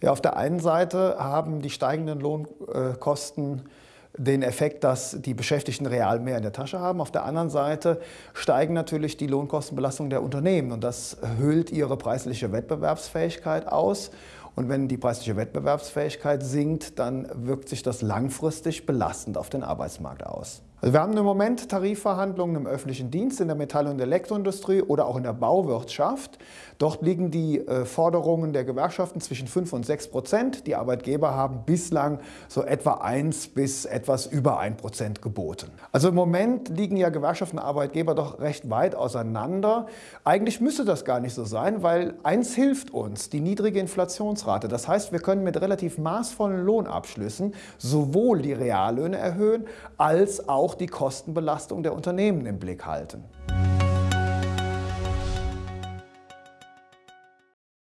Ja, auf der einen Seite haben die steigenden Lohnkosten den Effekt, dass die Beschäftigten real mehr in der Tasche haben. Auf der anderen Seite steigen natürlich die Lohnkostenbelastungen der Unternehmen und das höhlt ihre preisliche Wettbewerbsfähigkeit aus. Und wenn die preisliche Wettbewerbsfähigkeit sinkt, dann wirkt sich das langfristig belastend auf den Arbeitsmarkt aus. Also wir haben im Moment Tarifverhandlungen im öffentlichen Dienst, in der Metall- und Elektroindustrie oder auch in der Bauwirtschaft. Dort liegen die äh, Forderungen der Gewerkschaften zwischen 5 und 6 Prozent. Die Arbeitgeber haben bislang so etwa 1 bis etwas über 1 Prozent geboten. Also im Moment liegen ja Gewerkschaften und Arbeitgeber doch recht weit auseinander. Eigentlich müsste das gar nicht so sein, weil eins hilft uns, die niedrige Inflationsrate. Das heißt, wir können mit relativ maßvollen Lohnabschlüssen sowohl die Reallöhne erhöhen, als auch die Kostenbelastung der Unternehmen im Blick halten.